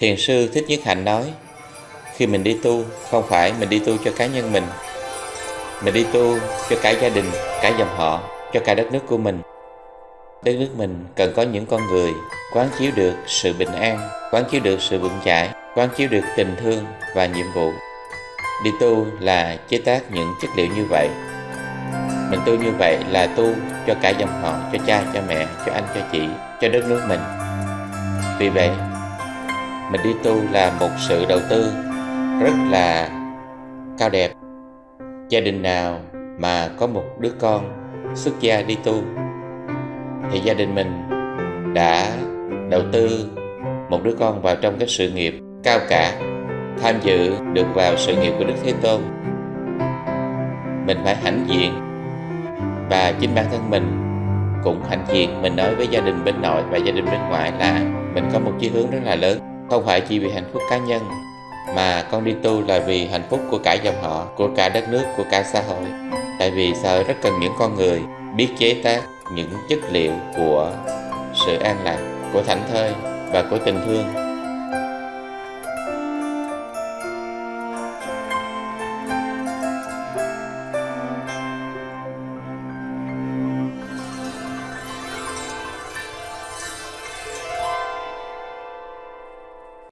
Thiền sư Thích Nhất Hạnh nói, khi mình đi tu, không phải mình đi tu cho cá nhân mình, mình đi tu cho cả gia đình, cả dòng họ, cho cả đất nước của mình. Đất nước mình cần có những con người quán chiếu được sự bình an, quán chiếu được sự vững chãi, quán chiếu được tình thương và nhiệm vụ. Đi tu là chế tác những chất liệu như vậy. Mình tu như vậy là tu cho cả dòng họ, cho cha, cho mẹ, cho anh, cho chị, cho đất nước mình. Vì vậy, mình đi tu là một sự đầu tư rất là cao đẹp. Gia đình nào mà có một đứa con xuất gia đi tu, thì gia đình mình đã đầu tư một đứa con vào trong cái sự nghiệp cao cả, tham dự được vào sự nghiệp của Đức Thế Tôn. Mình phải hãnh diện và chính bản thân mình cũng hãnh diện. Mình nói với gia đình bên nội và gia đình bên ngoại là mình có một chí hướng rất là lớn không phải chỉ vì hạnh phúc cá nhân, mà con đi tu là vì hạnh phúc của cả dòng họ, của cả đất nước, của cả xã hội. Tại vì xã hội rất cần những con người biết chế tác những chất liệu của sự an lạc, của thảnh thơi và của tình thương.